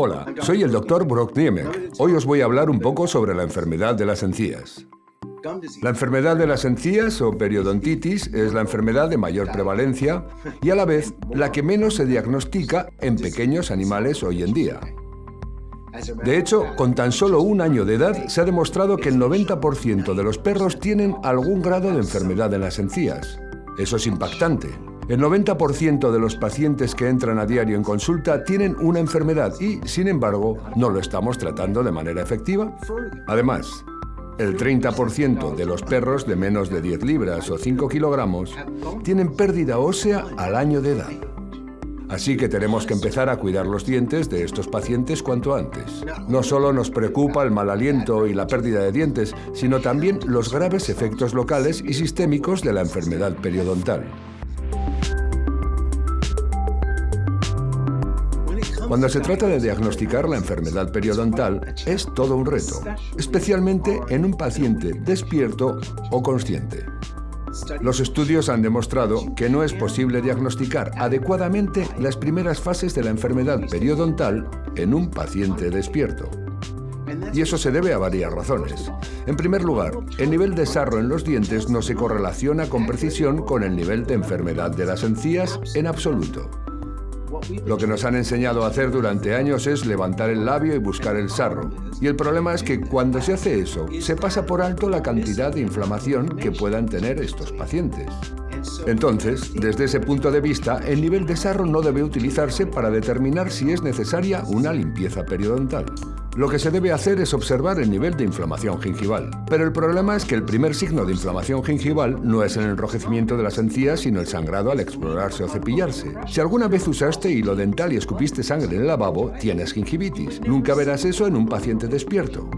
Hola, soy el doctor Brock Niemek. Hoy os voy a hablar un poco sobre la enfermedad de las encías. La enfermedad de las encías o periodontitis es la enfermedad de mayor prevalencia y a la vez la que menos se diagnostica en pequeños animales hoy en día. De hecho, con tan solo un año de edad se ha demostrado que el 90% de los perros tienen algún grado de enfermedad en las encías. Eso es impactante. El 90% de los pacientes que entran a diario en consulta tienen una enfermedad y, sin embargo, no lo estamos tratando de manera efectiva. Además, el 30% de los perros de menos de 10 libras o 5 kilogramos tienen pérdida ósea al año de edad. Así que tenemos que empezar a cuidar los dientes de estos pacientes cuanto antes. No solo nos preocupa el mal aliento y la pérdida de dientes, sino también los graves efectos locales y sistémicos de la enfermedad periodontal. Cuando se trata de diagnosticar la enfermedad periodontal, es todo un reto, especialmente en un paciente despierto o consciente. Los estudios han demostrado que no es posible diagnosticar adecuadamente las primeras fases de la enfermedad periodontal en un paciente despierto. Y eso se debe a varias razones. En primer lugar, el nivel de sarro en los dientes no se correlaciona con precisión con el nivel de enfermedad de las encías en absoluto. Lo que nos han enseñado a hacer durante años es levantar el labio y buscar el sarro. Y el problema es que cuando se hace eso, se pasa por alto la cantidad de inflamación que puedan tener estos pacientes. Entonces, desde ese punto de vista, el nivel de sarro no debe utilizarse para determinar si es necesaria una limpieza periodontal. Lo que se debe hacer es observar el nivel de inflamación gingival. Pero el problema es que el primer signo de inflamación gingival no es el enrojecimiento de las encías, sino el sangrado al explorarse o cepillarse. Si alguna vez usaste hilo dental y escupiste sangre en el lavabo, tienes gingivitis. Nunca verás eso en un paciente despierto.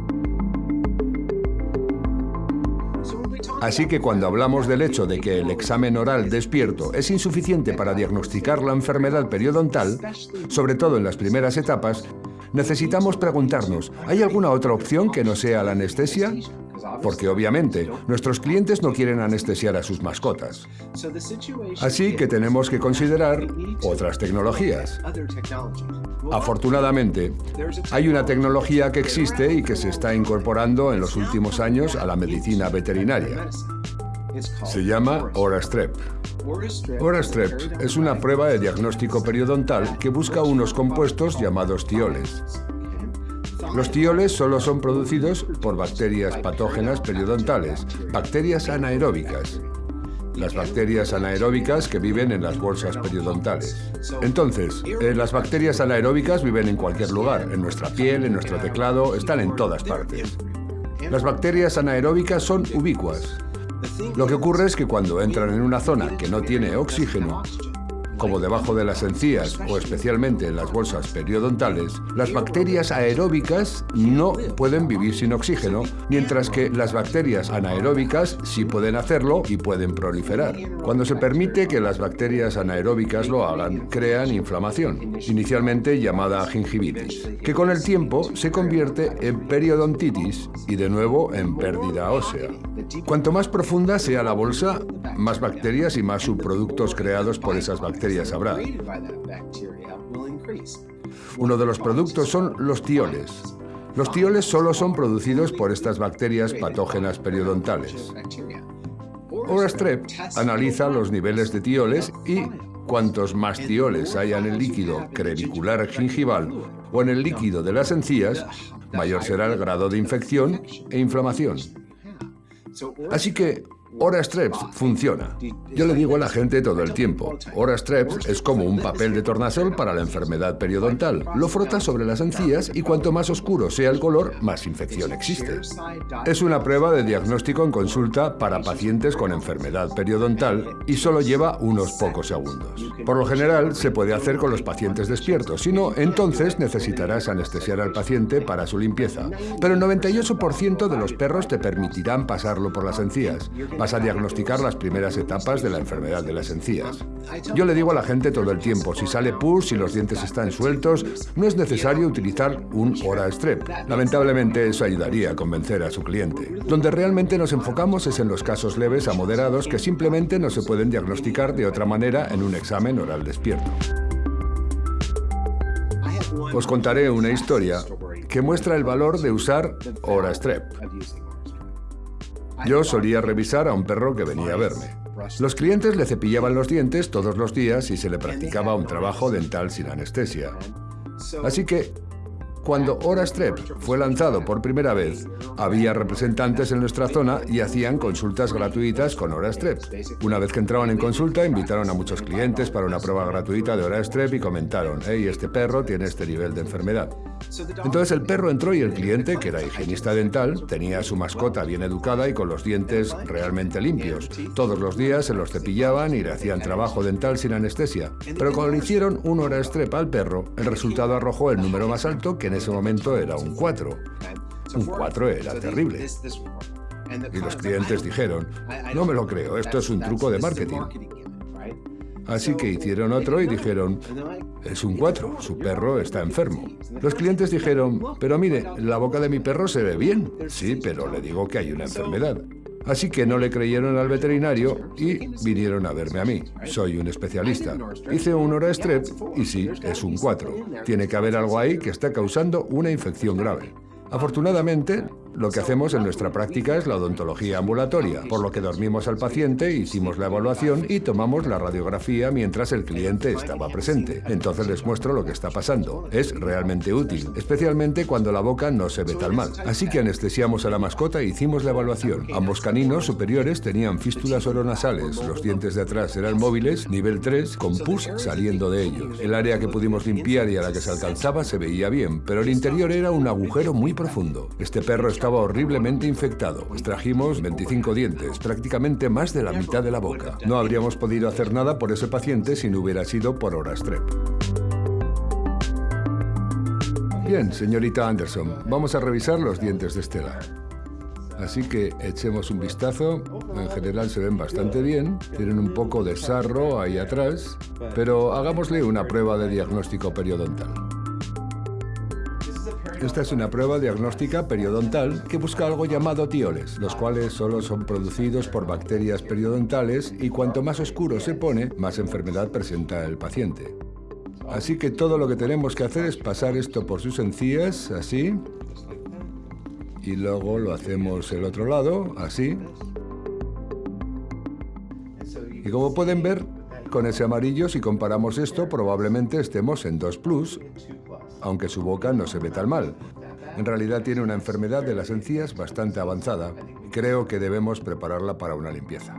Así que cuando hablamos del hecho de que el examen oral despierto es insuficiente para diagnosticar la enfermedad periodontal, sobre todo en las primeras etapas, necesitamos preguntarnos, ¿hay alguna otra opción que no sea la anestesia? Porque obviamente, nuestros clientes no quieren anestesiar a sus mascotas. Así que tenemos que considerar otras tecnologías. Afortunadamente, hay una tecnología que existe y que se está incorporando en los últimos años a la medicina veterinaria. Se llama OraStrep. OraStrep es una prueba de diagnóstico periodontal que busca unos compuestos llamados tioles. Los tioles solo son producidos por bacterias patógenas periodontales, bacterias anaeróbicas, las bacterias anaeróbicas que viven en las bolsas periodontales. Entonces, eh, las bacterias anaeróbicas viven en cualquier lugar, en nuestra piel, en nuestro teclado, están en todas partes. Las bacterias anaeróbicas son ubicuas. Lo que ocurre es que cuando entran en una zona que no tiene oxígeno, como debajo de las encías o especialmente en las bolsas periodontales, las bacterias aeróbicas no pueden vivir sin oxígeno, mientras que las bacterias anaeróbicas sí pueden hacerlo y pueden proliferar. Cuando se permite que las bacterias anaeróbicas lo hagan, crean inflamación, inicialmente llamada gingivitis, que con el tiempo se convierte en periodontitis y de nuevo en pérdida ósea. Cuanto más profunda sea la bolsa, más bacterias y más subproductos creados por esas bacterias habrá. Uno de los productos son los tioles. Los tioles solo son producidos por estas bacterias patógenas periodontales. OraStrep analiza los niveles de tioles y cuantos más tioles haya en el líquido crevicular gingival o en el líquido de las encías, mayor será el grado de infección e inflamación. Así que OraStreps funciona. Yo le digo a la gente todo el tiempo, OraStreps es como un papel de tornasol para la enfermedad periodontal. Lo frota sobre las encías y cuanto más oscuro sea el color, más infección existe. Es una prueba de diagnóstico en consulta para pacientes con enfermedad periodontal y solo lleva unos pocos segundos. Por lo general, se puede hacer con los pacientes despiertos, si no, entonces necesitarás anestesiar al paciente para su limpieza. Pero el 98% de los perros te permitirán pasarlo por las encías vas a diagnosticar las primeras etapas de la enfermedad de las encías. Yo le digo a la gente todo el tiempo, si sale pus, si los dientes están sueltos, no es necesario utilizar un hora strep. Lamentablemente eso ayudaría a convencer a su cliente. Donde realmente nos enfocamos es en los casos leves a moderados que simplemente no se pueden diagnosticar de otra manera en un examen oral despierto. Os contaré una historia que muestra el valor de usar Orastrep. Yo solía revisar a un perro que venía a verme. Los clientes le cepillaban los dientes todos los días y se le practicaba un trabajo dental sin anestesia. Así que cuando Orastrep fue lanzado por primera vez, había representantes en nuestra zona y hacían consultas gratuitas con Orastrep. Una vez que entraban en consulta, invitaron a muchos clientes para una prueba gratuita de Orastrep y comentaron, hey, este perro tiene este nivel de enfermedad. Entonces el perro entró y el cliente, que era higienista dental, tenía a su mascota bien educada y con los dientes realmente limpios. Todos los días se los cepillaban y le hacían trabajo dental sin anestesia. Pero cuando le hicieron un hora estrepa al perro, el resultado arrojó el número más alto, que en ese momento era un 4. Un 4 era terrible. Y los clientes dijeron, no me lo creo, esto es un truco de marketing. Así que hicieron otro y dijeron, es un 4, su perro está enfermo. Los clientes dijeron, pero mire, la boca de mi perro se ve bien. Sí, pero le digo que hay una enfermedad. Así que no le creyeron al veterinario y vinieron a verme a mí. Soy un especialista. Hice un hora strep y sí, es un 4. Tiene que haber algo ahí que está causando una infección grave. Afortunadamente, lo que hacemos en nuestra práctica es la odontología ambulatoria, por lo que dormimos al paciente, hicimos la evaluación y tomamos la radiografía mientras el cliente estaba presente. Entonces les muestro lo que está pasando. Es realmente útil, especialmente cuando la boca no se ve tan mal. Así que anestesiamos a la mascota e hicimos la evaluación. Ambos caninos superiores tenían fístulas oronasales, los dientes de atrás eran móviles, nivel 3, con pus saliendo de ellos. El área que pudimos limpiar y a la que se alcanzaba se veía bien, pero el interior era un agujero muy profundo. Este perro estaba horriblemente infectado. Extrajimos 25 dientes, prácticamente más de la mitad de la boca. No habríamos podido hacer nada por ese paciente si no hubiera sido por Orastrep. Bien, señorita Anderson, vamos a revisar los dientes de Estela. Así que echemos un vistazo. En general se ven bastante bien. Tienen un poco de sarro ahí atrás. Pero hagámosle una prueba de diagnóstico periodontal. Esta es una prueba diagnóstica periodontal que busca algo llamado tioles, los cuales solo son producidos por bacterias periodontales y cuanto más oscuro se pone, más enfermedad presenta el paciente. Así que todo lo que tenemos que hacer es pasar esto por sus encías, así, y luego lo hacemos el otro lado, así. Y como pueden ver, con ese amarillo, si comparamos esto, probablemente estemos en 2 plus, aunque su boca no se ve tan mal. En realidad tiene una enfermedad de las encías bastante avanzada. Creo que debemos prepararla para una limpieza.